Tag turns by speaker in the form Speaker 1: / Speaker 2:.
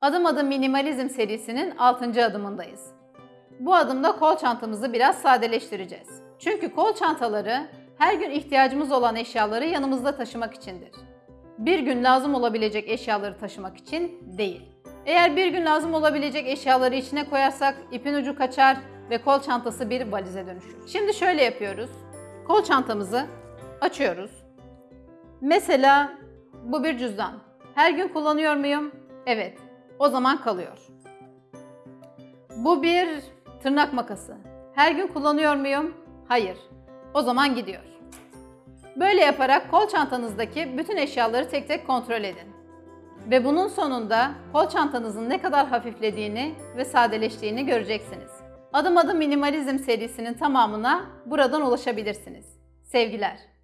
Speaker 1: Adım Adım Minimalizm serisinin 6. adımındayız. Bu adımda kol çantamızı biraz sadeleştireceğiz. Çünkü kol çantaları her gün ihtiyacımız olan eşyaları yanımızda taşımak içindir. Bir gün lazım olabilecek eşyaları taşımak için değil. Eğer bir gün lazım olabilecek eşyaları içine koyarsak ipin ucu kaçar ve kol çantası bir valize dönüşür. Şimdi şöyle yapıyoruz. Kol çantamızı açıyoruz. Mesela bu bir cüzdan. Her gün kullanıyor muyum? Evet. O zaman kalıyor. Bu bir tırnak makası. Her gün kullanıyor muyum? Hayır. O zaman gidiyor. Böyle yaparak kol çantanızdaki bütün eşyaları tek tek kontrol edin. Ve bunun sonunda kol çantanızın ne kadar hafiflediğini ve sadeleştiğini göreceksiniz. Adım adım minimalizm serisinin tamamına buradan ulaşabilirsiniz. Sevgiler.